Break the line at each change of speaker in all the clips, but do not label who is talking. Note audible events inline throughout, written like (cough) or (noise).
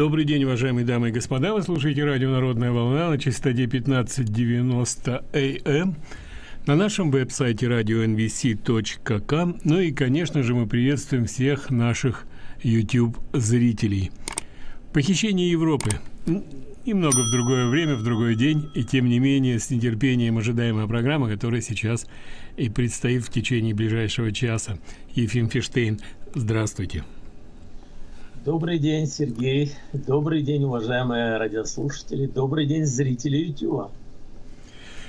Добрый день, уважаемые дамы и господа. Вы слушаете радио «Народная волна» на частоте 1590 АМ на нашем веб-сайте radio.nvc.com. Ну и, конечно же, мы приветствуем всех наших YouTube-зрителей. Похищение Европы. Немного в другое время, в другой день, и тем не менее с нетерпением ожидаемая программа, которая сейчас и предстоит в течение ближайшего часа. Ефим Фиштейн, здравствуйте.
Добрый день, Сергей. Добрый день, уважаемые радиослушатели. Добрый день, зрители YouTube.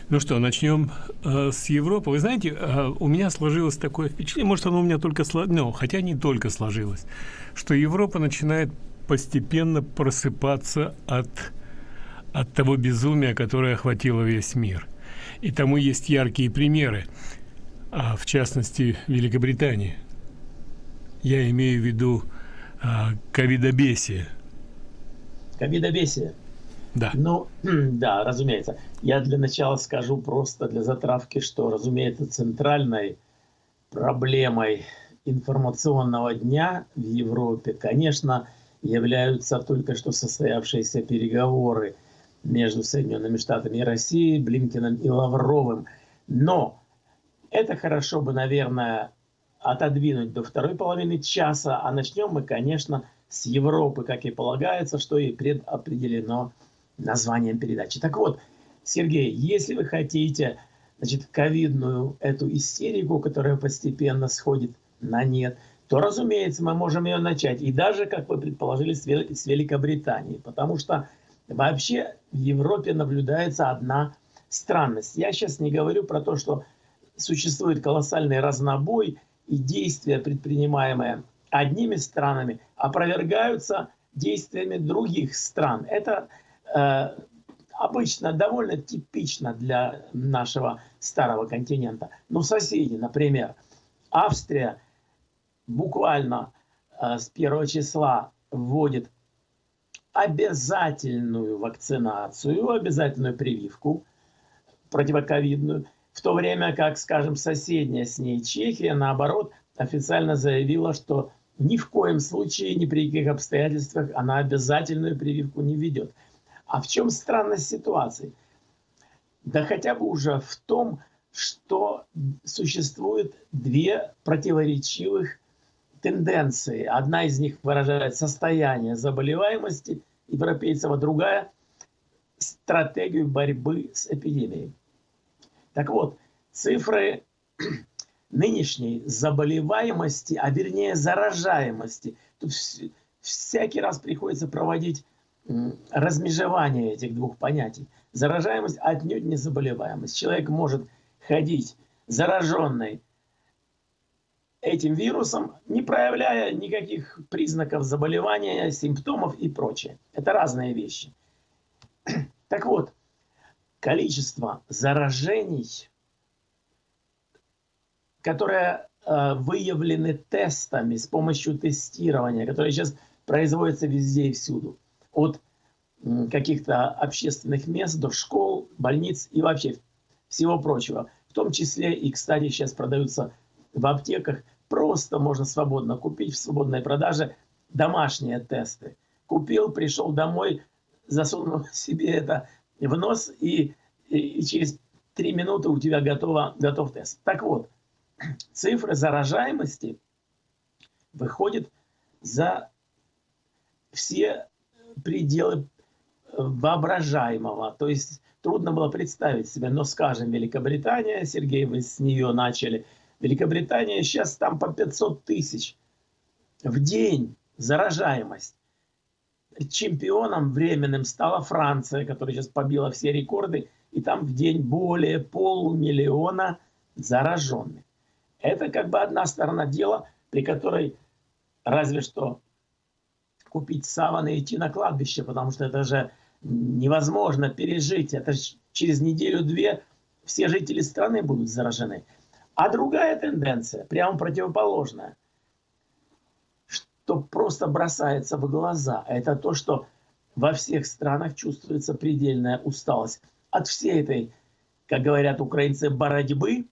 Ну что, начнем э, с Европы. Вы знаете, э, у меня сложилось такое впечатление, может, оно у меня только сложилось, ну, хотя не только сложилось, что Европа начинает постепенно просыпаться от, от того безумия, которое охватило весь мир. И тому есть яркие примеры, а в частности, Великобритании. Я имею в виду ковидобесие.
Ковидобесие.
Да.
Ну, (clears throat) да, разумеется. Я для начала скажу просто для затравки, что, разумеется, центральной проблемой информационного дня в Европе, конечно, являются только что состоявшиеся переговоры между Соединенными Штатами и Россией, Блинкиным и Лавровым. Но это хорошо бы, наверное, отодвинуть до второй половины часа, а начнем мы, конечно, с Европы, как и полагается, что и предопределено названием передачи. Так вот, Сергей, если вы хотите, значит, ковидную эту истерику, которая постепенно сходит на нет, то, разумеется, мы можем ее начать. И даже, как вы предположили, с Великобритании. Потому что вообще в Европе наблюдается одна странность. Я сейчас не говорю про то, что существует колоссальный разнобой и действия, предпринимаемые одними странами, опровергаются действиями других стран. Это э, обычно довольно типично для нашего старого континента. Но соседи, например, Австрия буквально э, с первого числа вводит обязательную вакцинацию, обязательную прививку противоковидную – в то время как, скажем, соседняя с ней Чехия, наоборот, официально заявила, что ни в коем случае, ни при каких обстоятельствах она обязательную прививку не ведет. А в чем странность ситуации? Да хотя бы уже в том, что существует две противоречивых тенденции. Одна из них выражает состояние заболеваемости европейцев, а другая – стратегию борьбы с эпидемией. Так вот, цифры (clears throat) нынешней заболеваемости, а вернее заражаемости, тут всякий раз приходится проводить размежевание этих двух понятий. Заражаемость отнюдь не заболеваемость. Человек может ходить зараженный этим вирусом, не проявляя никаких признаков заболевания, симптомов и прочее. Это разные вещи. (clears throat) Так вот, количество заражений, которые э, выявлены тестами с помощью тестирования, которые сейчас производятся везде и всюду, от каких-то общественных мест до школ, больниц и вообще всего прочего. В том числе и, кстати, сейчас продаются в аптеках, просто можно свободно купить в свободной продаже домашние тесты. Купил, пришел домой, засунул (laughs) себе это в нос, и, и через три минуты у тебя готово, готов тест. Так вот, (clears throat) цифры заражаемости выходят за все пределы воображаемого. То есть трудно было представить себе, но, скажем, Великобритания, Сергей, вы с нее начали, Великобритания сейчас там по 500 тысяч в день заражаемость чемпионом временным стала Франция, которая сейчас побила все рекорды, и там в день более полумиллиона зараженных. Это как бы одна сторона дела, при которой разве что купить саваны и идти на кладбище, потому что это же невозможно пережить. Это же через неделю-две все жители страны будут заражены. А другая тенденция, прямо противоположная – что просто бросается в глаза, это то, что во всех странах чувствуется предельная усталость от всей этой, как говорят украинцы, борьбы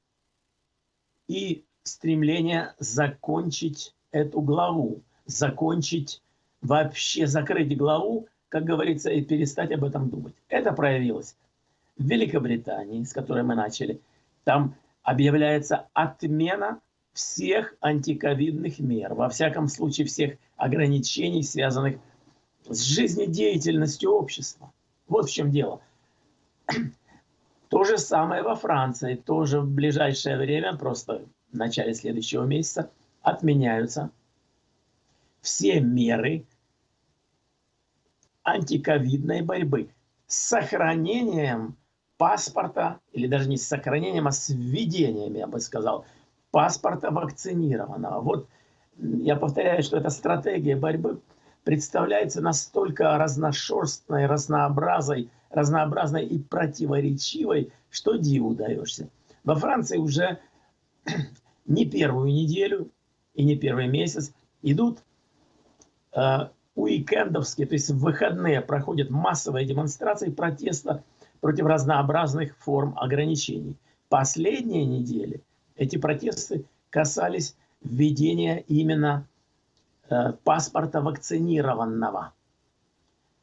и стремление закончить эту главу, закончить вообще закрыть главу, как говорится, и перестать об этом думать. Это проявилось в Великобритании, с которой мы начали. Там объявляется отмена всех антиковидных мер, во всяком случае всех ограничений, связанных с жизнедеятельностью общества. Вот в чем дело. (clears throat) То же самое во Франции. Тоже в ближайшее время, просто в начале следующего месяца, отменяются все меры антиковидной борьбы с сохранением паспорта, или даже не с сохранением, а с введением, я бы сказал, паспорта вакцинированного. Вот я повторяю, что эта стратегия борьбы представляется настолько разношерстной, разнообразной, разнообразной и противоречивой, что диву даешься. Во Франции уже (clears throat) не первую неделю и не первый месяц идут э, уикендовские, то есть в выходные проходят массовые демонстрации протеста против разнообразных форм ограничений. Последние недели эти протесты касались введения именно э, паспорта вакцинированного,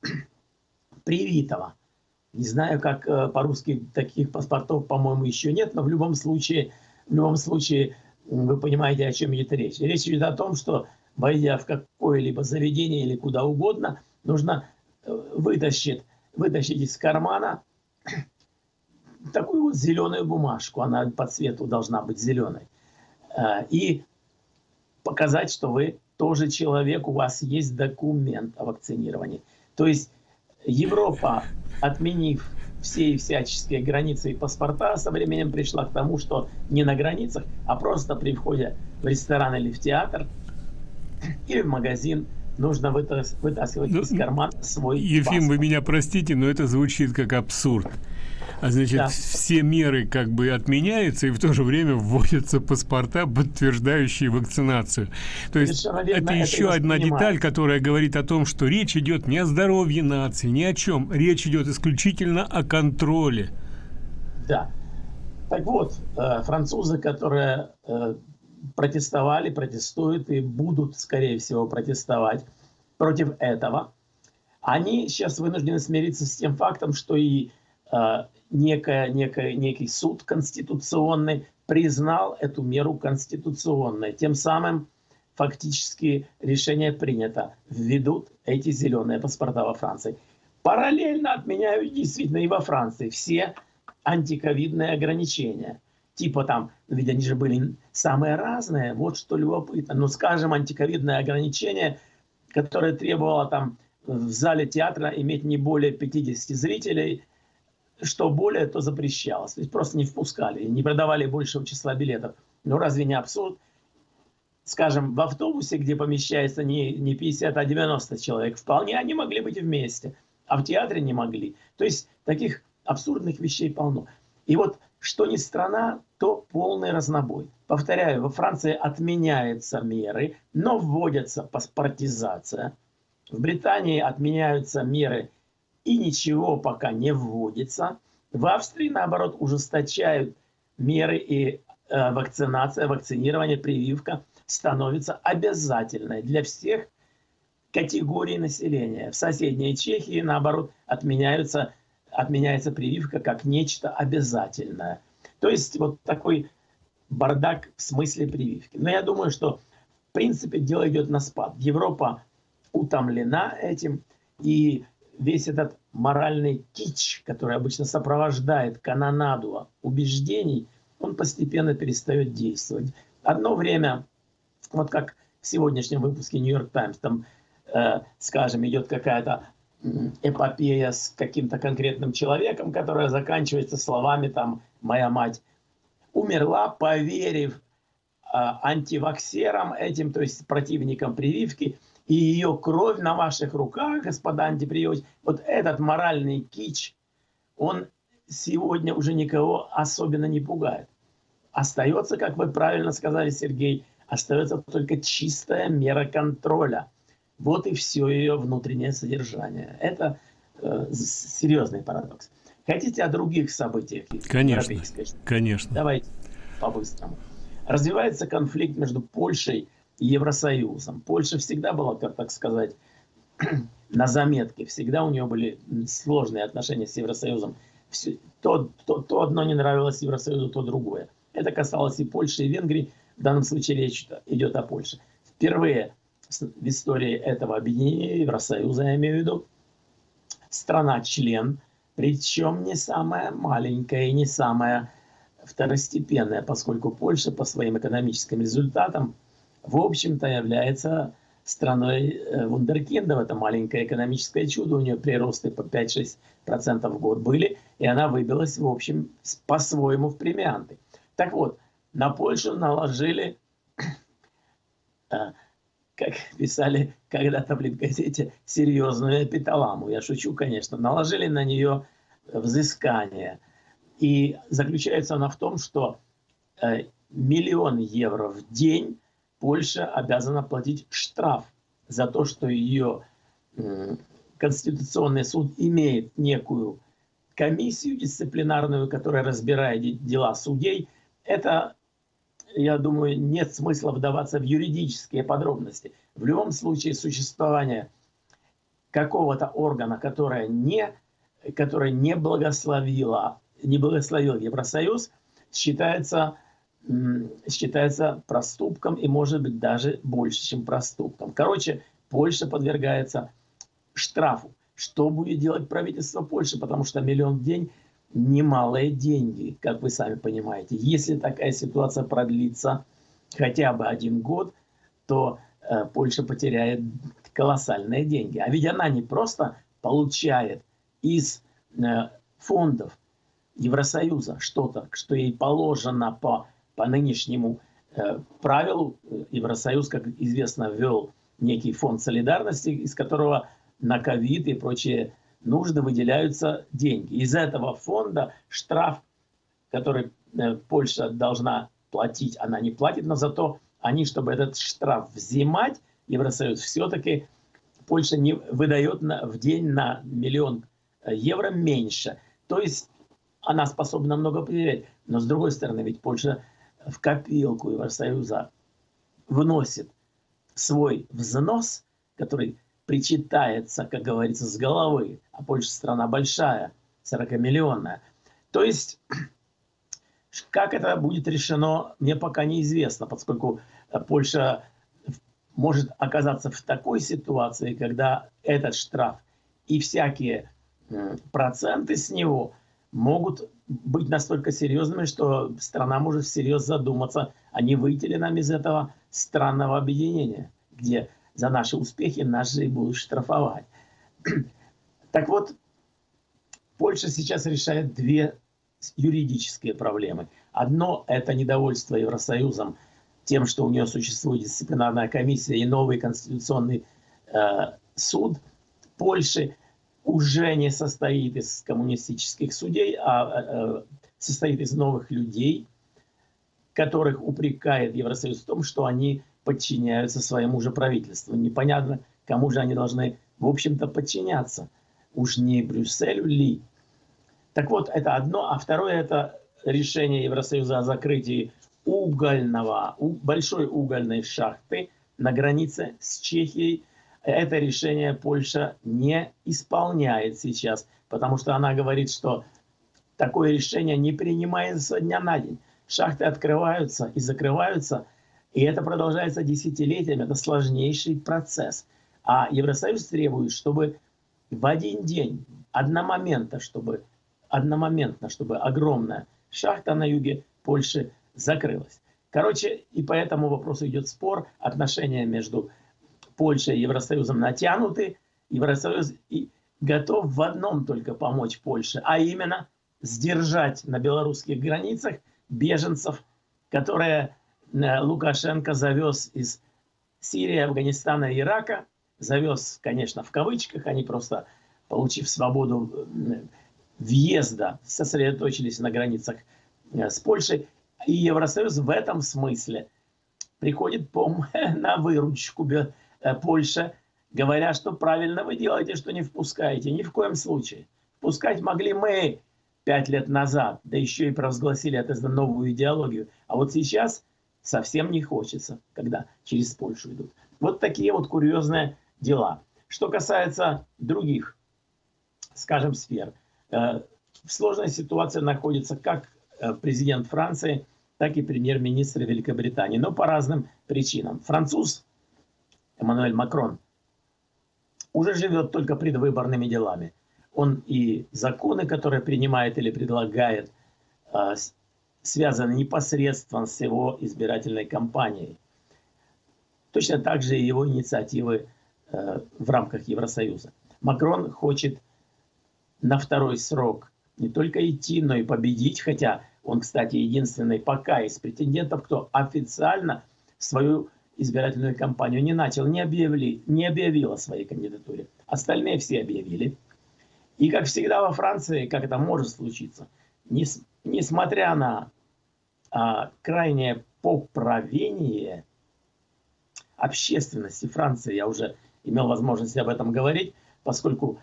(clears throat) привитого. Не знаю, как э, по-русски таких паспортов, по-моему, еще нет, но в любом случае, в любом случае, вы понимаете, о чем идет речь. Речь идет о том, что войдя в какое-либо заведение или куда угодно, нужно э, вытащить, вытащить из кармана такую вот зеленую бумажку, она по цвету должна быть зеленой, э, и показать, что вы тоже человек, у вас есть документ о вакцинировании. То есть Европа, отменив все всяческие границы и паспорта, со временем пришла к тому, что не на границах, а просто при входе в ресторан или в театр или в магазин нужно вытаскивать ну, из кармана свой
Ефим, паспорт. вы меня простите, но это звучит как абсурд. А значит, да. все меры как бы отменяются, и в то же время вводятся паспорта, подтверждающие вакцинацию. То есть верно, это еще одна деталь, которая говорит о том, что речь идет не о здоровье нации, ни о чем. Речь идет исключительно о контроле.
Да. Так вот, э, французы, которые э, протестовали, протестуют и будут, скорее всего, протестовать против этого, они сейчас вынуждены смириться с тем фактом, что и э, некая, некая, некий суд конституционный признал эту меру конституционной. Тем самым фактически решение принято. Введут эти зеленые паспорта во Франции. Параллельно отменяют действительно и во Франции все антиковидные ограничения. Типа там, ведь они же были самые разные, вот что любопытно. Ну, скажем, антиковидное ограничение, которое требовало там в зале театра иметь не более 50 зрителей – что более, то запрещалось. То есть просто не впускали, не продавали большего числа билетов. Ну разве не абсурд? Скажем, в автобусе, где помещается не, не 50, а 90 человек, вполне они могли быть вместе, а в театре не могли. То есть таких абсурдных вещей полно. И вот что ни страна, то полный разнобой. Повторяю, во Франции отменяются меры, но вводится паспортизация. В Британии отменяются меры и ничего пока не вводится. В Австрии, наоборот, ужесточают меры и э, вакцинация, вакцинирование, прививка становится обязательной для всех категорий населения. В соседней Чехии, наоборот, отменяются, отменяется прививка как нечто обязательное. То есть вот такой бардак в смысле прививки. Но я думаю, что в принципе дело идет на спад. Европа утомлена этим, и весь этот моральный кич, который обычно сопровождает канонаду убеждений, он постепенно перестает действовать. Одно время, вот как в сегодняшнем выпуске «Нью-Йорк Таймс», там, э, скажем, идет какая-то эпопея с каким-то конкретным человеком, которая заканчивается словами там «моя мать умерла, поверив э, антиваксерам этим, то есть противникам прививки, и ее кровь на ваших руках, господа антиприемники, вот этот моральный кич, он сегодня уже никого особенно не пугает. Остается, как вы правильно сказали, Сергей, остается только чистая мера контроля. Вот и все ее внутреннее содержание. Это э, серьезный парадокс. Хотите о других событиях?
Конечно, конечно.
Давайте по-быстрому. Развивается конфликт между Польшей Евросоюзом. Польша всегда была, как так сказать, (clears throat) на заметке. Всегда у нее были сложные отношения с Евросоюзом. Все, то, то, то одно не нравилось Евросоюзу, то другое. Это касалось и Польши, и Венгрии. В данном случае речь идет о Польше. Впервые в истории этого объединения Евросоюза, я имею в виду, страна-член, причем не самая маленькая и не самая второстепенная, поскольку Польша по своим экономическим результатам, в общем-то, является страной э, вундеркиндов. Это маленькое экономическое чудо. У нее приросты по 5-6% в год были. И она выбилась, в общем, по-своему в премианты. Так вот, на Польшу наложили, (clears throat) э, как писали когда-то в газете, серьезную эпиталаму. Я шучу, конечно. Наложили на нее взыскание. И заключается она в том, что э, миллион евро в день Польша обязана платить штраф за то, что ее Конституционный суд имеет некую комиссию дисциплинарную, которая разбирает дела судей. Это, я думаю, нет смысла вдаваться в юридические подробности. В любом случае существование какого-то органа, которое не, которое не благословило, не благословил Евросоюз, считается считается проступком и может быть даже больше, чем проступком. Короче, Польша подвергается штрафу. Что будет делать правительство Польши? Потому что миллион в день немалые деньги, как вы сами понимаете. Если такая ситуация продлится хотя бы один год, то э, Польша потеряет колоссальные деньги. А ведь она не просто получает из э, фондов Евросоюза что-то, что ей положено по по нынешнему э, правилу э, Евросоюз, как известно, ввел некий фонд солидарности, из которого на ковид и прочие нужды выделяются деньги. Из этого фонда штраф, который э, Польша должна платить, она не платит, но зато они, чтобы этот штраф взимать, Евросоюз все-таки Польша не выдает на, в день на миллион евро меньше. То есть она способна много потерять. Но с другой стороны, ведь Польша в копилку Евросоюза вносит свой взнос, который причитается, как говорится, с головы, а Польша страна большая, 40-миллионная. То есть, (clears throat) как это будет решено, мне пока неизвестно, поскольку Польша может оказаться в такой ситуации, когда этот штраф и всякие проценты с него могут быть настолько серьезными, что страна может всерьез задуматься, а не выйти ли нам из этого странного объединения, где за наши успехи нас же и будут штрафовать. (clears throat) Так вот, Польша сейчас решает две юридические проблемы. Одно – это недовольство Евросоюзом тем, что у нее существует дисциплинарная комиссия и новый конституционный э, суд Польши – уже не состоит из коммунистических судей, а э, состоит из новых людей, которых упрекает Евросоюз в том, что они подчиняются своему же правительству. Непонятно, кому же они должны, в общем-то, подчиняться. Уж не Брюсселю ли? Так вот, это одно. А второе – это решение Евросоюза о закрытии угольного, большой угольной шахты на границе с Чехией – это решение Польша не исполняет сейчас, потому что она говорит, что такое решение не принимается со дня на день. Шахты открываются и закрываются, и это продолжается десятилетиями, это сложнейший процесс. А Евросоюз требует, чтобы в один день, одномоментно, чтобы, одномоментно, чтобы огромная шахта на юге Польши закрылась. Короче, и по этому вопросу идет спор, отношения между Польша и Евросоюзом натянуты. Евросоюз и готов в одном только помочь Польше, а именно сдержать на белорусских границах беженцев, которые э, Лукашенко завез из Сирии, Афганистана и Ирака. Завез, конечно, в кавычках, они просто, получив свободу въезда, сосредоточились на границах э, с Польшей. И Евросоюз в этом смысле приходит по (laughs) на выручку Польша, говоря, что правильно вы делаете, что не впускаете. Ни в коем случае. Впускать могли мы пять лет назад, да еще и провозгласили это за новую идеологию. А вот сейчас совсем не хочется, когда через Польшу идут. Вот такие вот курьезные дела. Что касается других, скажем, сфер, э, в сложной ситуации находится как э, президент Франции, так и премьер-министр Великобритании, но по разным причинам. Француз Эммануэль Макрон уже живет только предвыборными делами. Он и законы, которые принимает или предлагает, э, связаны непосредственно с его избирательной кампанией. Точно так же и его инициативы э, в рамках Евросоюза. Макрон хочет на второй срок не только идти, но и победить, хотя он, кстати, единственный пока из претендентов, кто официально свою избирательную кампанию не начал, не, объявили, не объявил о своей кандидатуре. Остальные все объявили. И, как всегда во Франции, как это может случиться, нес, несмотря на а, крайнее поправение общественности Франции, я уже имел возможность об этом говорить, поскольку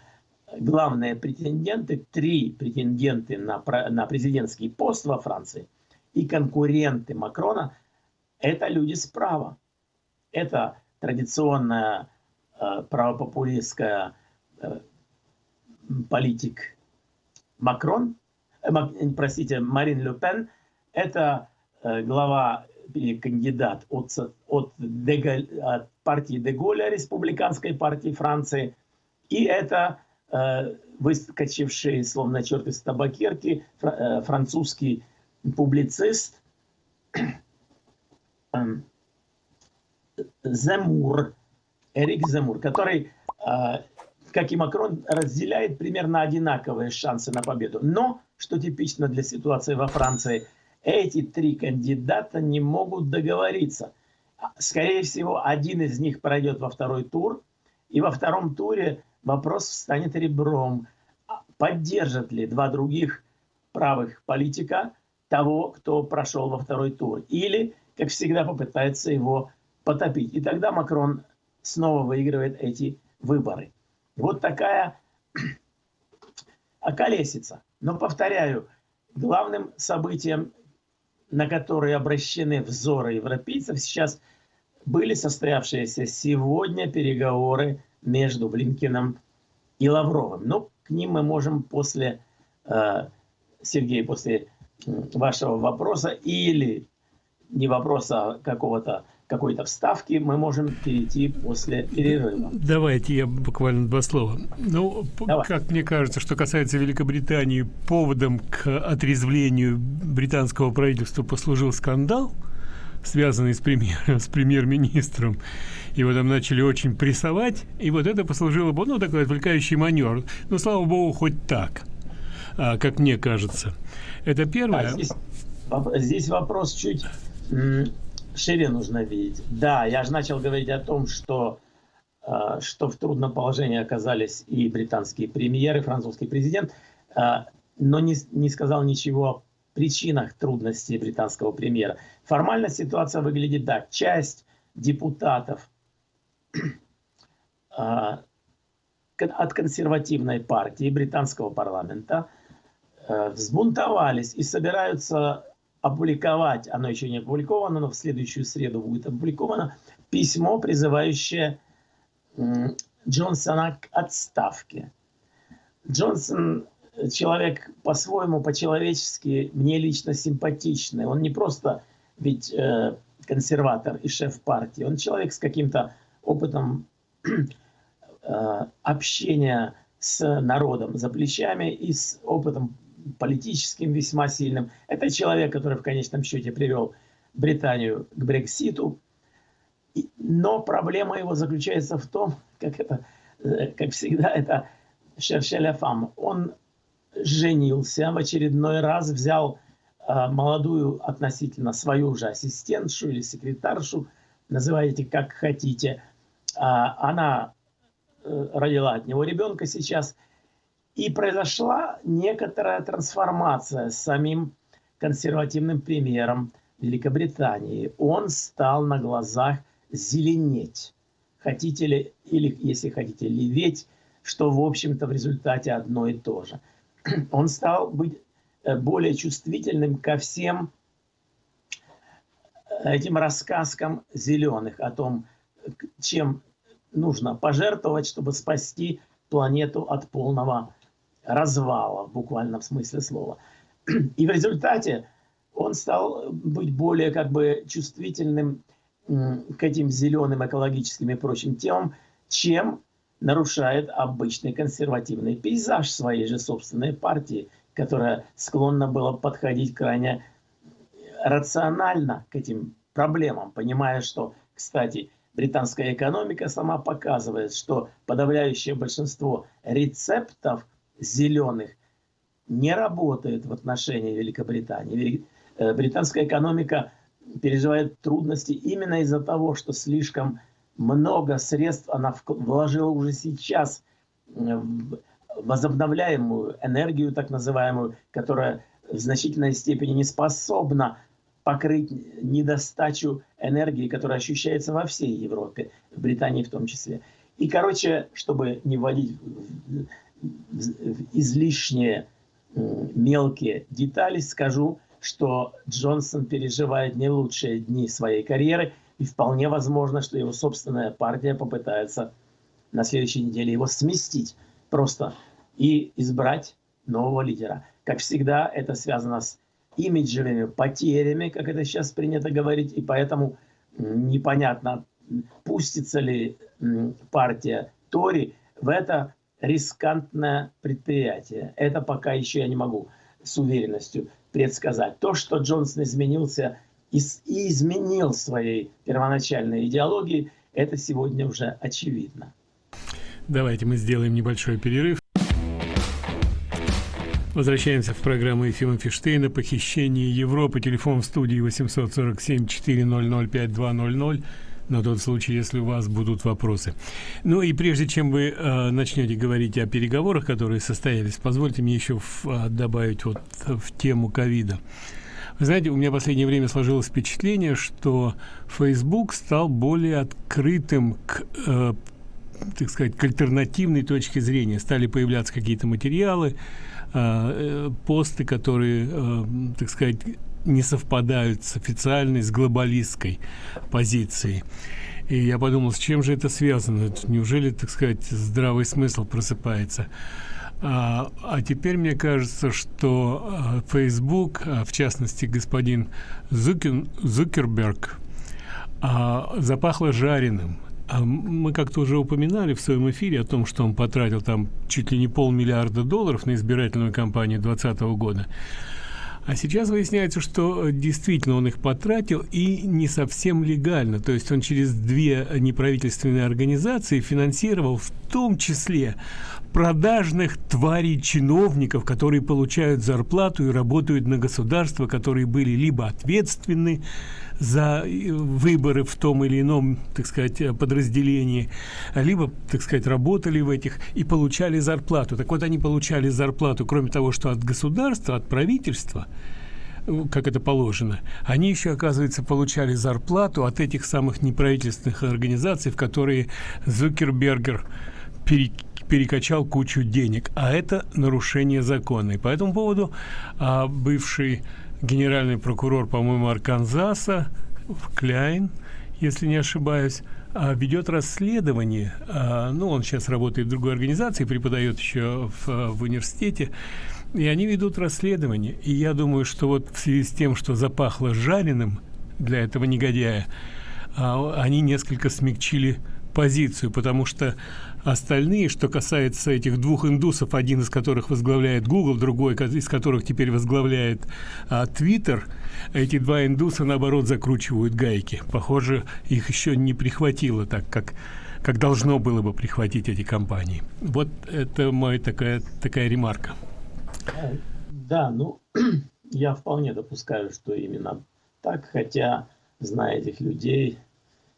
главные претенденты, три претенденты на, на президентский пост во Франции и конкуренты Макрона, это люди справа. Это традиционная э, правопопулистская э, политик Макрон, э, простите, Марин Ле Пен, это глава или кандидат от, от, Деголь, от партии Деголя, республиканской партии Франции, и это выскочивший, словно черт из табакерки, французский публицист (clears throat) Земур, Эрик Земур, который как и Макрон, разделяет примерно одинаковые шансы на победу. Но, что типично для ситуации во Франции, эти три кандидата не могут договориться. Скорее всего, один из них пройдет во второй тур, и во втором туре вопрос встанет ребром. А поддержат ли два других правых политика того, кто прошел во второй тур? Или, как всегда, попытается его потопить. И тогда Макрон снова выигрывает эти выборы. Вот такая (clears throat) околесица. Но, повторяю, главным событием, на которые обращены взоры европейцев, сейчас были состоявшиеся сегодня переговоры между Блинкиным и Лавровым. Но к ним мы можем после, э, Сергей, после вашего вопроса или не вопроса, а какого-то какой-то вставки мы можем перейти после перерыва.
Давайте я буквально два слова. Ну, Давай. как мне кажется, что касается Великобритании, поводом к отрезвлению британского правительства послужил скандал, связанный с, премьер, с премьер-министром. Его там начали очень прессовать, и вот это послужило, ну, такой отвлекающий маневр. Но, слава богу, хоть так, а, как мне кажется. Это первое. А
здесь, здесь вопрос чуть шире нужно видеть. Да, я же начал говорить о том, что, э, что в трудном положении оказались и британские премьеры, и французский президент, э, но не, не сказал ничего о причинах трудностей британского премьера. Формально ситуация выглядит так. Часть депутатов э, от консервативной партии британского парламента взбунтовались и собираются опубликовать, оно еще не опубликовано, но в следующую среду будет опубликовано, письмо, призывающее Джонсона к отставке. Джонсон человек по-своему, по-человечески, мне лично симпатичный. Он не просто ведь э, консерватор и шеф партии, он человек с каким-то опытом (clears throat) э, общения с народом за плечами и с опытом политическим весьма сильным. Это человек, который в конечном счете привел Британию к Брекситу. Но проблема его заключается в том, как, это, э, как всегда, это Шершеля Фам. Он женился в очередной раз, взял э, молодую относительно свою же ассистентшу или секретаршу, называйте как хотите. А, она э, родила от него ребенка сейчас – и произошла некоторая трансформация с самим консервативным премьером Великобритании. Он стал на глазах зеленеть. Хотите ли, или если хотите, леветь, что в общем-то в результате одно и то же. (clears throat) Он стал быть э, более чувствительным ко всем этим рассказкам зеленых о том, чем нужно пожертвовать, чтобы спасти планету от полного развала, в буквальном смысле слова. (clears throat) И в результате он стал быть более как бы чувствительным к этим зеленым экологическим и прочим темам, чем нарушает обычный консервативный пейзаж своей же собственной партии, которая склонна была подходить крайне рационально к этим проблемам, понимая, что, кстати, британская экономика сама показывает, что подавляющее большинство рецептов зеленых не работает в отношении Великобритании. Э, британская экономика переживает трудности именно из-за того, что слишком много средств она вложила уже сейчас в возобновляемую энергию, так называемую, которая в значительной степени не способна покрыть недостачу энергии, которая ощущается во всей Европе, в Британии в том числе. И, короче, чтобы не вводить излишние мелкие детали, скажу, что Джонсон переживает не лучшие дни своей карьеры, и вполне возможно, что его собственная партия попытается на следующей неделе его сместить просто и избрать нового лидера. Как всегда, это связано с имиджевыми потерями, как это сейчас принято говорить, и поэтому непонятно, пустится ли партия Тори в это рискантное предприятие. Это пока еще я не могу с уверенностью предсказать. То, что Джонсон изменился и, изменил своей первоначальной идеологии, это сегодня уже очевидно.
Давайте мы сделаем небольшой перерыв. Возвращаемся в программу Ефима Фиштейна «Похищение Европы». Телефон в студии 847-400-5200 на тот случай, если у вас будут вопросы. Ну и прежде чем вы э, начнете говорить о переговорах, которые состоялись, позвольте мне еще в, э, добавить вот в тему ковида. Вы знаете, у меня в последнее время сложилось впечатление, что Facebook стал более открытым к э, так сказать, к альтернативной точке зрения. Стали появляться какие-то материалы, Э, посты, которые, э, так сказать, не совпадают с официальной, с глобалистской позицией. И я подумал, с чем же это связано? Неужели, так сказать, здравый смысл просыпается? А, а теперь мне кажется, что э, Facebook, а в частности господин Зукин, Зукерберг, а, запахло жареным. А мы как-то уже упоминали в своем эфире о том, что он потратил там чуть ли не полмиллиарда долларов на избирательную кампанию 2020 года. А сейчас выясняется, что действительно он их потратил и не совсем легально. То есть он через две неправительственные организации финансировал в том числе продажных тварей чиновников, которые получают зарплату и работают на государство, которые были либо ответственны за э, выборы в том или ином, так сказать, э, подразделении, либо, так сказать, работали в этих и получали зарплату. Так вот, они получали зарплату, кроме того, что от государства, от правительства, э, как это положено, они еще, оказывается, получали зарплату от этих самых неправительственных организаций, в которые Зукербергер перекачал кучу денег, а это нарушение закона. И по этому поводу а, бывший генеральный прокурор, по-моему, Арканзаса, Кляйн, если не ошибаюсь, а, ведет расследование. А, ну, он сейчас работает в другой организации, преподает еще в, в университете. И они ведут расследование. И я думаю, что вот в связи с тем, что запахло жареным для этого негодяя, а, они несколько смягчили позицию, потому что остальные, что касается этих двух индусов, один из которых возглавляет Google, другой из которых теперь возглавляет а, Twitter, эти два индуса, наоборот, закручивают гайки. Похоже, их еще не прихватило так, как как должно было бы прихватить эти компании. Вот это моя такая, такая ремарка.
Да, ну, (clears throat) я вполне допускаю, что именно так, хотя, зная этих людей,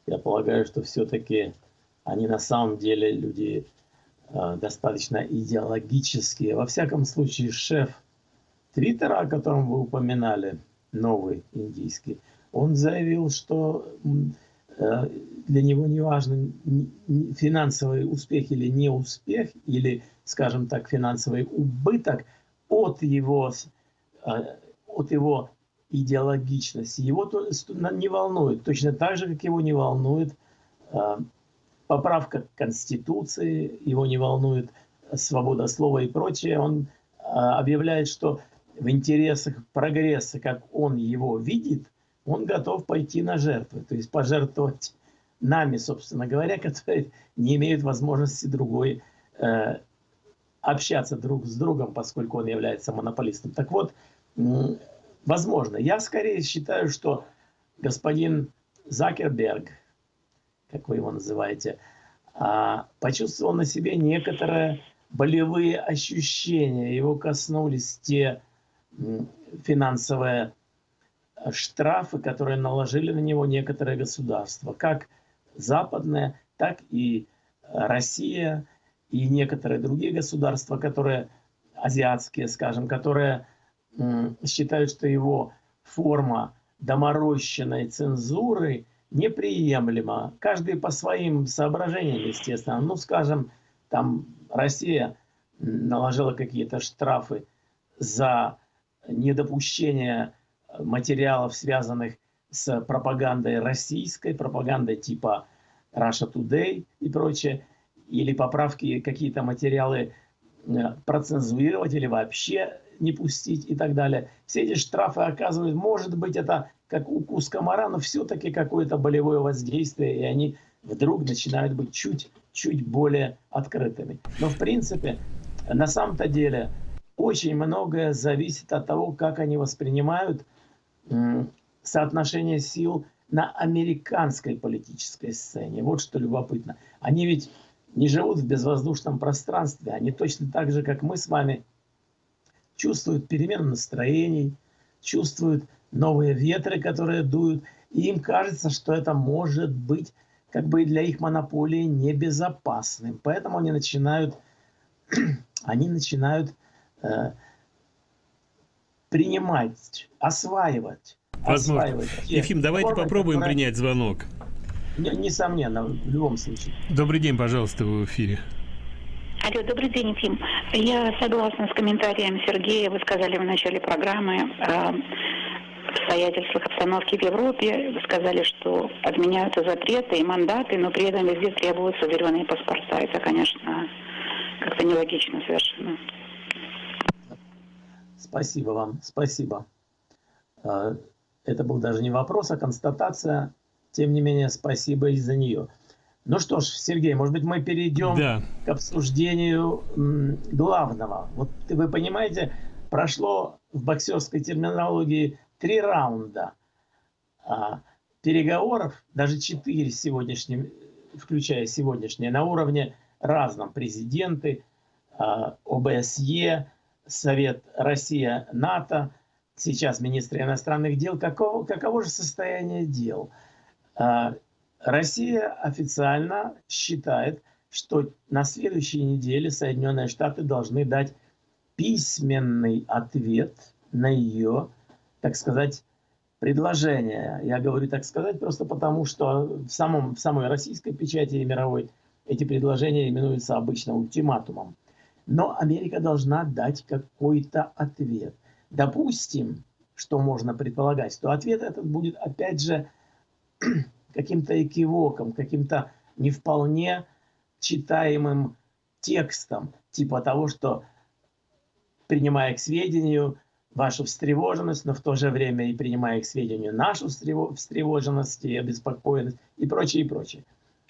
я полагаю, что все-таки они на самом деле люди э, достаточно идеологические. Во всяком случае, шеф Твиттера, о котором вы упоминали, новый индийский, он заявил, что э, для него не важно финансовый успех или неуспех, или, скажем так, финансовый убыток от его, э, от его идеологичности. Его не волнует, точно так же, как его не волнует поправка к Конституции, его не волнует свобода слова и прочее. Он а, объявляет, что в интересах прогресса, как он его видит, он готов пойти на жертвы, то есть пожертвовать нами, собственно говоря, (laughs) которые не имеют возможности другой э, общаться друг с другом, поскольку он является монополистом. Так вот, возможно, я скорее считаю, что господин Закерберг, как вы его называете, а, почувствовал на себе некоторые болевые ощущения. Его коснулись те финансовые штрафы, которые наложили на него некоторые государства, как западные, так и Россия и некоторые другие государства, которые азиатские, скажем, которые считают, что его форма доморощенной цензуры неприемлема. Каждый по своим соображениям, естественно. Ну, скажем, там Россия наложила какие-то штрафы за недопущение материалов, связанных с пропагандой российской, пропагандой типа Russia Today и прочее, или поправки, какие-то материалы э, процензурировать или вообще не пустить и так далее. Все эти штрафы оказывают, может быть, это как укус комара, но все-таки какое-то болевое воздействие, и они вдруг начинают быть чуть-чуть более открытыми. Но в принципе, на самом-то деле, очень многое зависит от того, как они воспринимают соотношение сил на американской политической сцене. Вот что любопытно. Они ведь не живут в безвоздушном пространстве. Они точно так же, как мы с вами, чувствуют перемену настроений, чувствуют новые ветры, которые дуют. И им кажется, что это может быть как бы для их монополии небезопасным. Поэтому они начинают, (clears throat) они начинают э, принимать, осваивать.
Возможно. Осваивать Ефим, давайте формы, попробуем которые... принять звонок.
Несомненно, в любом случае.
Добрый день, пожалуйста, вы в эфире.
Алло, добрый день, Ефим. Я согласна с комментарием Сергея. Вы сказали в начале программы о обстоятельствах обстановки в Европе. Вы сказали, что отменяются запреты и мандаты, но при этом везде требуются зеленые паспорта. Это, конечно, как-то нелогично совершенно.
Спасибо вам, спасибо. А, это был даже не вопрос, а констатация. Тем не менее, спасибо и за нее. Ну что ж, Сергей, может быть, мы перейдем да. к обсуждению главного. Вот вы понимаете, прошло в боксерской терминологии три раунда а, переговоров, даже четыре сегодняшним, включая сегодняшнее, на уровне разном. Президенты, а, ОБСЕ, Совет Россия-НАТО, сейчас министр иностранных дел. Каково, каково же состояние дел? А, Россия официально считает, что на следующей неделе Соединенные Штаты должны дать письменный ответ на ее, так сказать, предложение. Я говорю так сказать просто потому, что в, самом, в самой российской печати и мировой эти предложения именуются обычно ультиматумом. Но Америка должна дать какой-то ответ. Допустим, что можно предполагать, что ответ этот будет опять же каким-то экивоком, каким-то не вполне читаемым текстом, типа того, что принимая к сведению вашу встревоженность, но в то же время и принимая к сведению нашу встревоженность и обеспокоенность и прочее, и прочее.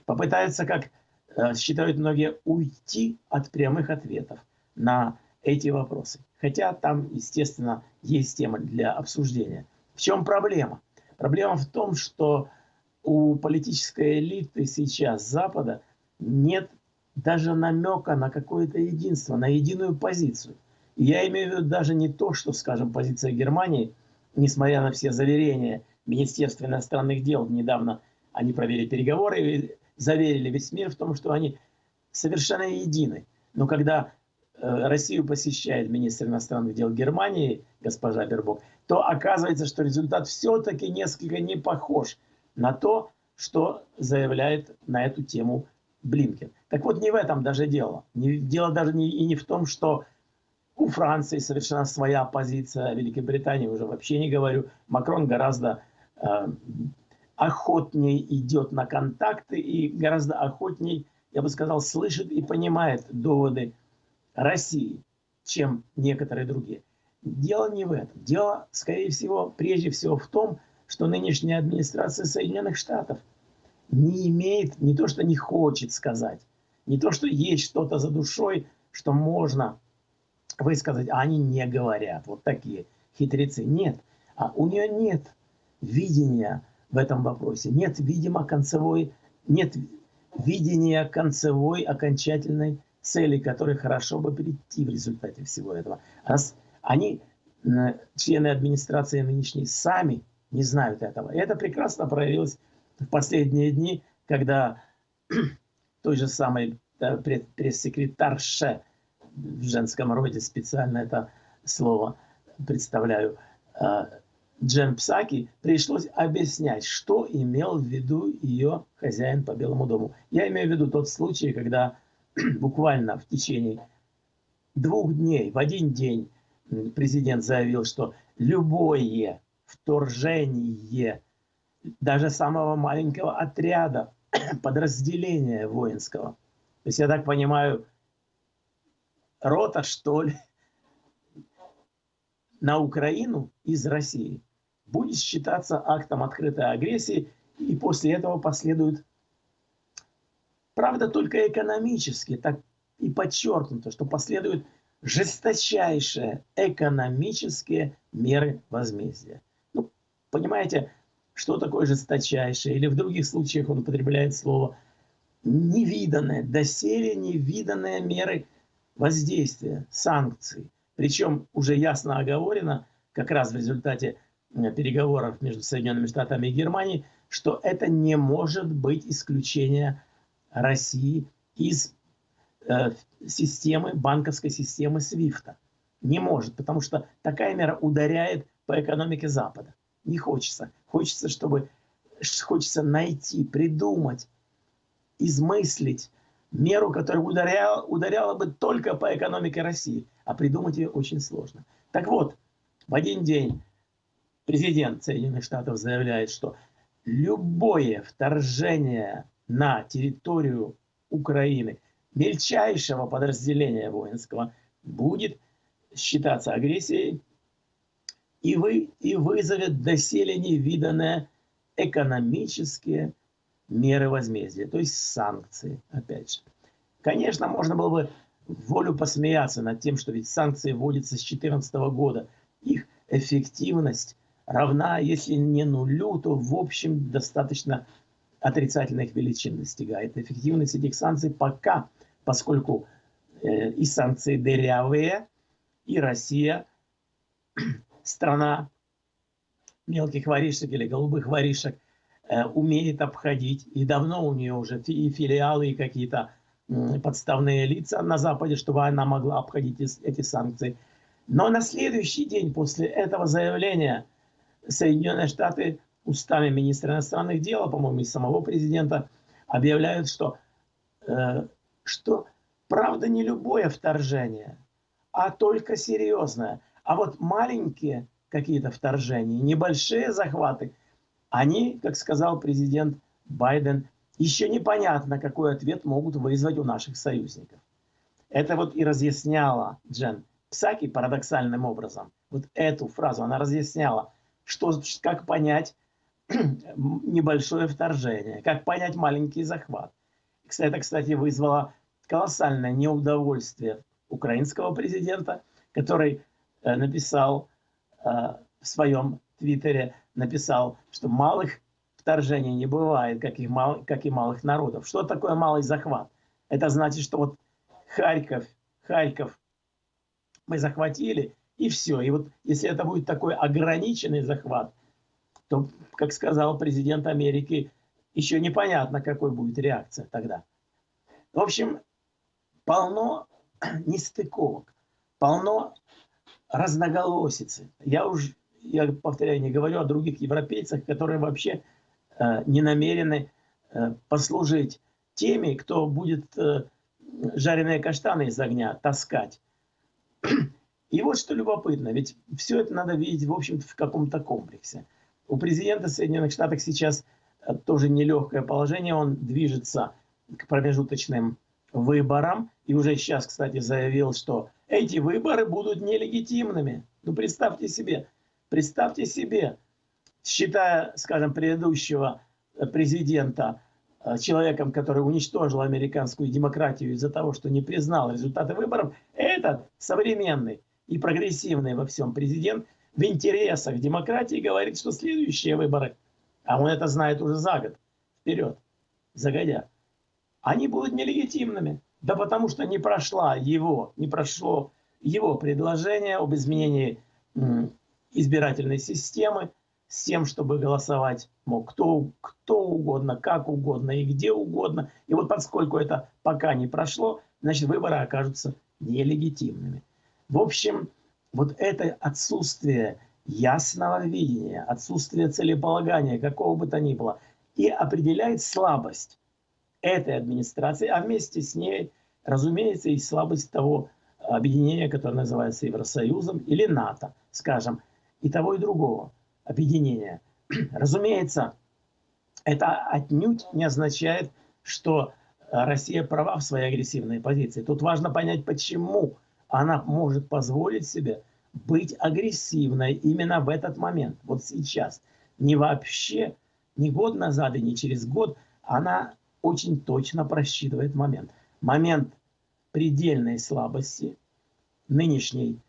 Попытаются, как э, считают многие, уйти от прямых ответов на эти вопросы. Хотя там, естественно, есть тема для обсуждения. В чем проблема? Проблема в том, что у политической элиты сейчас Запада нет даже намека на какое-то единство, на единую позицию. Я имею в виду даже не то, что, скажем, позиция Германии, несмотря на все заверения Министерства иностранных дел, недавно они провели переговоры и заверили весь мир в том, что они совершенно едины. Но когда э, Россию посещает министр иностранных дел Германии, госпожа Бербок, то оказывается, что результат все-таки несколько не похож на то, что заявляет на эту тему Блинкен. Так вот, не в этом даже дело. Дело даже не, и не в том, что у Франции совершенно своя позиция, Великобритании уже вообще не говорю. Макрон гораздо э, охотнее идет на контакты и гораздо охотнее, я бы сказал, слышит и понимает доводы России, чем некоторые другие. Дело не в этом. Дело, скорее всего, прежде всего в том, что нынешняя администрация Соединенных Штатов не имеет, не то что не хочет сказать, не то что есть что-то за душой, что можно высказать, а они не говорят. Вот такие хитрецы. Нет. А у нее нет видения в этом вопросе. Нет, видимо, концевой, нет видения концевой окончательной цели, которой хорошо бы прийти в результате всего этого. Они, члены администрации нынешней, сами не знают этого. И это прекрасно проявилось в последние дни, когда (clears throat) той же самой пресс-секретарше в женском роде специально это слово представляю, а, Джен Псаки пришлось объяснять, что имел в виду ее хозяин по Белому дому. Я имею в виду тот случай, когда (clears throat) буквально в течение двух дней, в один день президент заявил, что любое вторжение даже самого маленького отряда, (clears throat) подразделения воинского, то есть я так понимаю, рота, что ли, на Украину из России будет считаться актом открытой агрессии, и после этого последует, правда, только экономически, так и подчеркнуто, что последуют жесточайшие экономические меры возмездия. Понимаете, что такое жесточайшее? Или в других случаях он употребляет слово невиданное, доселе невиданные меры воздействия, санкций. Причем уже ясно оговорено, как раз в результате переговоров между Соединенными Штатами и Германией, что это не может быть исключение России из э, системы, банковской системы SWIFT. Не может, потому что такая мера ударяет по экономике Запада. Не хочется. Хочется, чтобы хочется найти, придумать, измыслить меру, которая ударяла, ударяла бы только по экономике России, а придумать ее очень сложно. Так вот, в один день президент Соединенных Штатов заявляет, что любое вторжение на территорию Украины мельчайшего подразделения воинского будет считаться агрессией и, вы, и вызовет доселе невиданные экономические меры возмездия, то есть санкции, опять же. Конечно, можно было бы волю посмеяться над тем, что ведь санкции вводятся с 2014 года. Их эффективность равна, если не нулю, то в общем достаточно отрицательных величин достигает. Эффективность этих санкций пока, поскольку э, и санкции дырявые, и Россия страна мелких воришек или голубых воришек, Э, умеет обходить, и давно у нее уже и филиалы, и какие-то подставные лица на Западе, чтобы она могла обходить эти санкции. Но на следующий день после этого заявления Соединенные Штаты устами министра иностранных дел, по-моему, и самого президента, объявляют, что, э, что правда не любое вторжение, а только серьезное. А вот маленькие какие-то вторжения, небольшие захваты – они, как сказал президент Байден, еще непонятно, какой ответ могут вызвать у наших союзников. Это вот и разъясняла Джен Псаки парадоксальным образом. Вот эту фразу она разъясняла, что, как понять (clears throat) небольшое вторжение, как понять маленький захват. Это, кстати, вызвало колоссальное неудовольствие украинского президента, который написал э, в своем твиттере, написал, что малых вторжений не бывает, как и, мал, как и малых народов. Что такое малый захват? Это значит, что вот Харьков, Харьков мы захватили, и все. И вот если это будет такой ограниченный захват, то, как сказал президент Америки, еще непонятно, какой будет реакция тогда. В общем, полно (clears throat) нестыковок, полно разноголосицы. Я уже я повторяю, не говорю о других европейцах, которые вообще э, не намерены э, послужить теми, кто будет э, жареные каштаны из огня таскать. И вот что любопытно, ведь все это надо видеть, в общем-то, в каком-то комплексе. У президента Соединенных Штатов сейчас тоже нелегкое положение. Он движется к промежуточным выборам. И уже сейчас, кстати, заявил, что эти выборы будут нелегитимными. Ну, представьте себе, представьте себе, считая, скажем, предыдущего президента э, человеком, который уничтожил американскую демократию из-за того, что не признал результаты выборов, этот современный и прогрессивный во всем президент в интересах демократии говорит, что следующие выборы, а он это знает уже за год, вперед, загодя, они будут нелегитимными. Да потому что не прошла его, не прошло его предложение об изменении избирательной системы с тем, чтобы голосовать мог кто, кто угодно, как угодно и где угодно. И вот поскольку это пока не прошло, значит выборы окажутся нелегитимными. В общем, вот это отсутствие ясного видения, отсутствие целеполагания, какого бы то ни было, и определяет слабость этой администрации, а вместе с ней, разумеется, и слабость того объединения, которое называется Евросоюзом или НАТО, скажем, и того и другого объединения. (clears throat) Разумеется, это отнюдь не означает, что Россия права в своей агрессивной позиции. Тут важно понять, почему она может позволить себе быть агрессивной именно в этот момент, вот сейчас. Не вообще, не год назад и не через год, она очень точно просчитывает момент. Момент предельной слабости нынешней,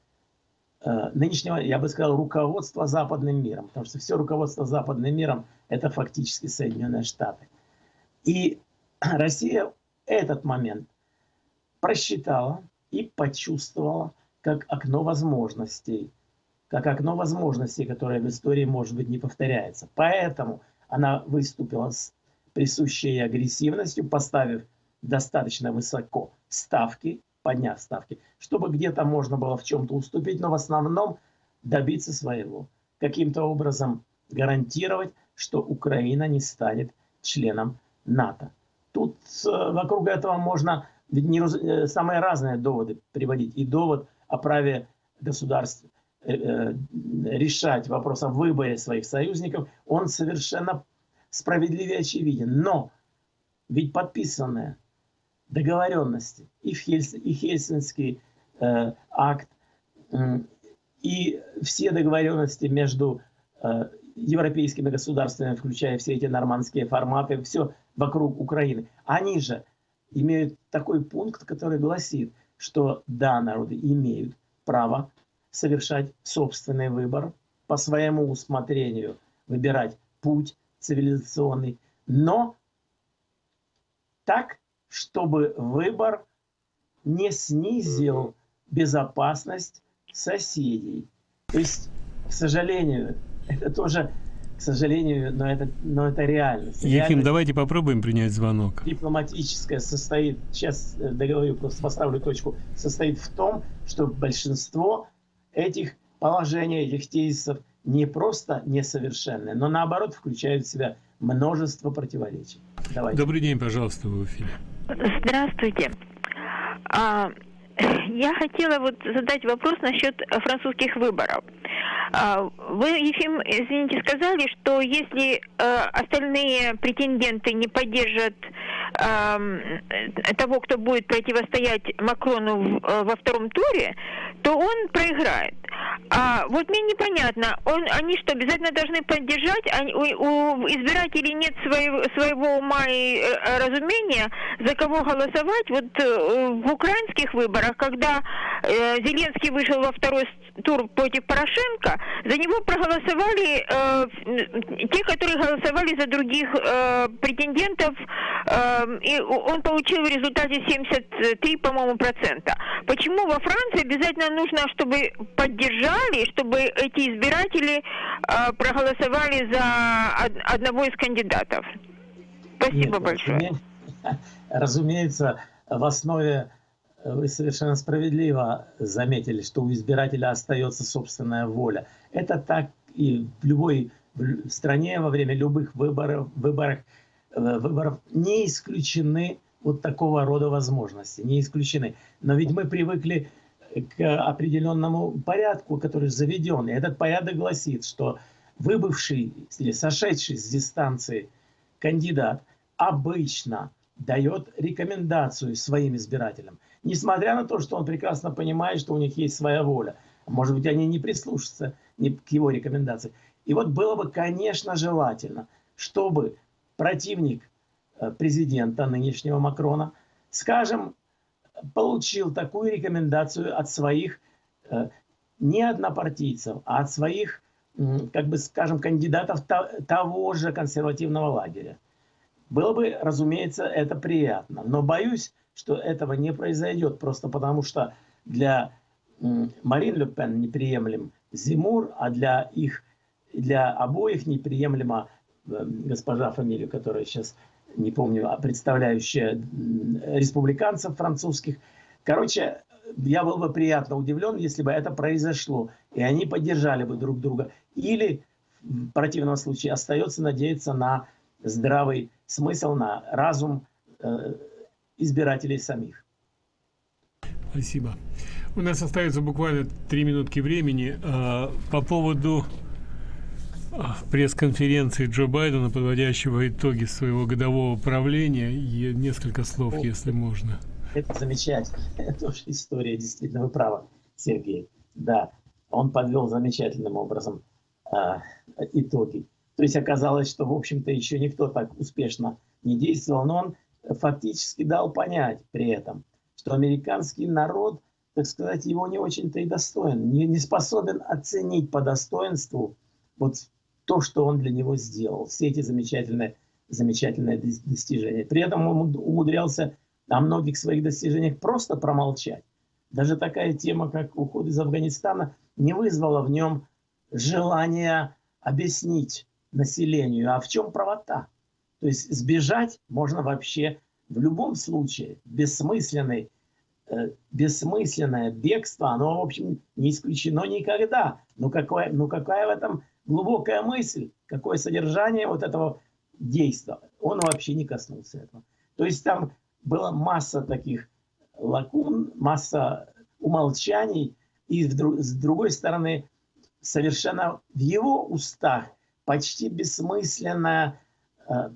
э, нынешнего, я бы сказал, руководства западным миром. Потому что все руководство западным миром – это фактически Соединенные Штаты. И (clears throat) Россия этот момент просчитала и почувствовала как окно возможностей, как окно возможностей, которое в истории, может быть, не повторяется. Поэтому она выступила с присущей ей агрессивностью, поставив достаточно высоко ставки, подняв ставки, чтобы где-то можно было в чем-то уступить, но в основном добиться своего. Каким-то образом гарантировать, что Украина не станет членом НАТО. Тут э, вокруг этого можно э, самые разные доводы приводить. И довод о праве государств э, решать вопрос о выборе своих союзников, он совершенно справедливее очевиден. Но ведь подписанные договоренности и, Хельс, и Хельсинский э, акт, э, и все договоренности между э, европейскими государствами, включая все эти нормандские форматы, все вокруг Украины, они же имеют такой пункт, который гласит, что да, народы имеют право совершать собственный выбор по своему усмотрению, выбирать путь цивилизационный, но так, чтобы выбор не снизил безопасность соседей. То есть, к сожалению, (laughs) это тоже, к сожалению, но это, но это реальность.
Реальность давайте попробуем принять звонок.
Дипломатическая состоит, сейчас договорю, просто поставлю точку, состоит в том, что большинство этих положений, этих тезисов не просто несовершенные, но наоборот включают в себя множество противоречий.
Давайте. Добрый день, пожалуйста, в эфире.
Здравствуйте. А, (laughs) я хотела вот задать вопрос насчет французских выборов. А, вы, Ефим, извините, сказали, что если э, остальные претенденты не поддержат э, того, кто будет противостоять Макрону в, э, во втором туре, то он проиграет. А вот мне непонятно, он, они что, обязательно должны поддержать? Они, у, у избирателей нет своего, своего ума и э, разумения, за кого голосовать? Вот э, в украинских выборах, когда э, Зеленский вышел во второй тур против Порошенко, за него проголосовали э, те, которые голосовали за других э, претендентов, э, и он получил в результате 73, по-моему, процента. Почему во Франции обязательно нужно, чтобы поддержали, чтобы эти избиратели э, проголосовали за од одного из кандидатов? Спасибо Нет, большое.
Разумеется, (laughs) в основе вы совершенно справедливо заметили, что у избирателя остается собственная воля. Это так и в любой стране во время любых выборов, выборах, э, выборов не исключены вот такого рода возможности, не исключены. Но ведь мы привыкли к определенному порядку, который заведен. И этот порядок гласит, что выбывший или сошедший с дистанции кандидат обычно дает рекомендацию своим избирателям, несмотря на то, что он прекрасно понимает, что у них есть своя воля. Может быть, они не прислушаются к его рекомендации. И вот было бы, конечно, желательно, чтобы противник э, президента нынешнего Макрона, скажем, получил такую рекомендацию от своих э, не однопартийцев, а от своих, как бы скажем, кандидатов того же консервативного лагеря. Было бы, разумеется, это приятно. Но боюсь, что этого не произойдет, просто потому что для Марин Ле неприемлем Зимур, а для их, для обоих неприемлема э, госпожа фамилию, которая сейчас не помню, а представляющая республиканцев французских. Короче, я был бы приятно удивлен, если бы это произошло, и они поддержали бы друг друга. Или в противном случае остается надеяться на здравый смысл, на разум э, избирателей самих.
Спасибо. У нас остается буквально три минутки времени. А, по поводу пресс-конференции Джо Байдена, подводящего итоги своего годового правления, несколько слов, О, если можно.
Это замечательно. (laughs) Это тоже история, действительно, вы правы, Сергей. Да, он подвел замечательным образом э, итоги. То есть оказалось, что, в общем-то, еще никто так успешно не действовал, но он фактически дал понять при этом, что американский народ, так сказать, его не очень-то и достоин, не, не способен оценить по достоинству вот то, что он для него сделал, все эти замечательные, замечательные достижения. При этом он умудрялся о многих своих достижениях просто промолчать. Даже такая тема, как уход из Афганистана, не вызвала в нем желания объяснить населению, а в чем правота. То есть сбежать можно вообще в любом случае. Бессмысленный, э, бессмысленное бегство, оно, в общем, не исключено никогда. Ну, какое, ну какая в этом глубокая мысль, какое содержание вот этого действия? Он вообще не коснулся этого. То есть там была масса таких лакун, масса умолчаний, и с другой стороны, совершенно в его устах почти бессмысленное э,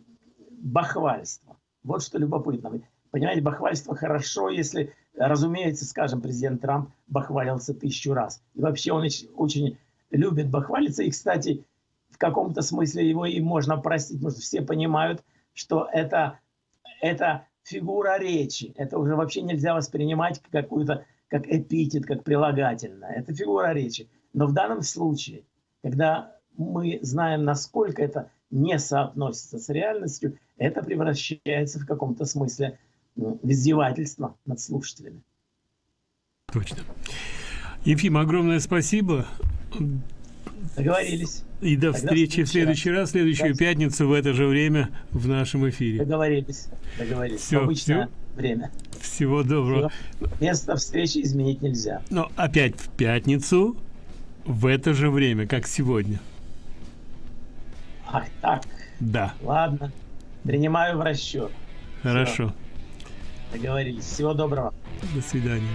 бахвальство. Вот что любопытно. Понимаете, бахвальство хорошо, если, разумеется, скажем, президент Трамп бахвалился тысячу раз. И вообще он очень любит бахвалиться. И, кстати, в каком-то смысле его и можно простить, потому что все понимают, что это, это фигура речи. Это уже вообще нельзя воспринимать какую-то как эпитет, как прилагательное. Это фигура речи. Но в данном случае, когда мы знаем, насколько это не соотносится с реальностью, это превращается в каком-то смысле ну, в издевательство над слушателями.
Точно. Ефим, огромное спасибо.
Договорились.
И до встречи в следующий раз, в следующую да. пятницу в это же время в нашем эфире.
Договорились. Договорились. Все, Обычное все. время.
Всего доброго.
Все. Место встречи изменить нельзя.
Но опять в пятницу в это же время, как сегодня.
Ах так.
Да.
Ладно. Принимаю в расчет.
Хорошо.
Все. Договорились. Всего доброго.
До свидания.